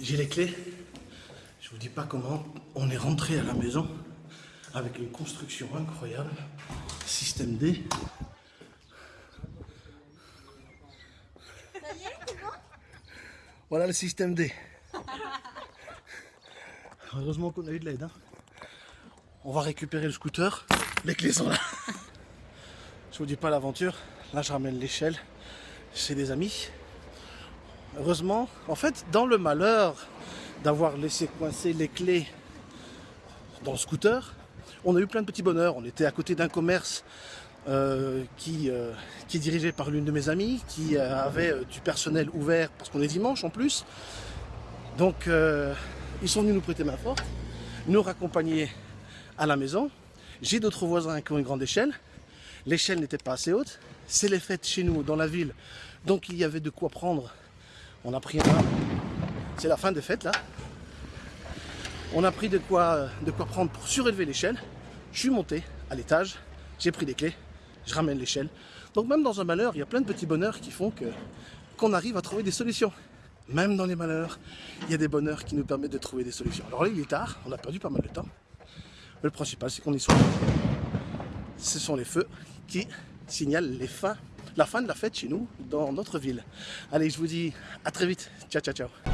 J'ai les clés. Je vous dis pas comment on est rentré à la maison avec une construction incroyable. Système D. Voilà le système D. Heureusement qu'on a eu de l'aide. hein. On va récupérer le scooter. Les clés sont là. Je vous dis pas l'aventure. Là, je ramène l'échelle chez des amis. Heureusement, en fait, dans le malheur d'avoir laissé coincer les clés dans le scooter, on a eu plein de petits bonheurs. On était à côté d'un commerce euh, qui, euh, qui est dirigé par l'une de mes amies, qui euh, avait du personnel ouvert, parce qu'on est dimanche en plus. Donc, ils sont venus nous prêter main forte, nous raccompagner à la maison. J'ai d'autres voisins qui ont une grande échelle. L'échelle n'était pas assez haute. C'est les fêtes chez nous, dans la ville. Donc, il y avait de quoi prendre. On a pris un... C'est la fin des fêtes, là. On a pris de quoi, de quoi prendre pour surélever l'échelle. Je suis monté à l'étage, j'ai pris des clés, je ramène l'échelle. Donc même dans un malheur, il y a plein de petits bonheurs qui font que qu'on arrive à trouver des solutions. Même dans les malheurs, il y a des bonheurs qui nous permettent de trouver des solutions. Alors là, il est tard, on a perdu pas mal de temps. Le principal, c'est qu'on y soit. Ce sont les feux qui signalent les fins, la fin de la fête chez nous, dans notre ville. Allez, je vous dis à très vite. Ciao, ciao, ciao.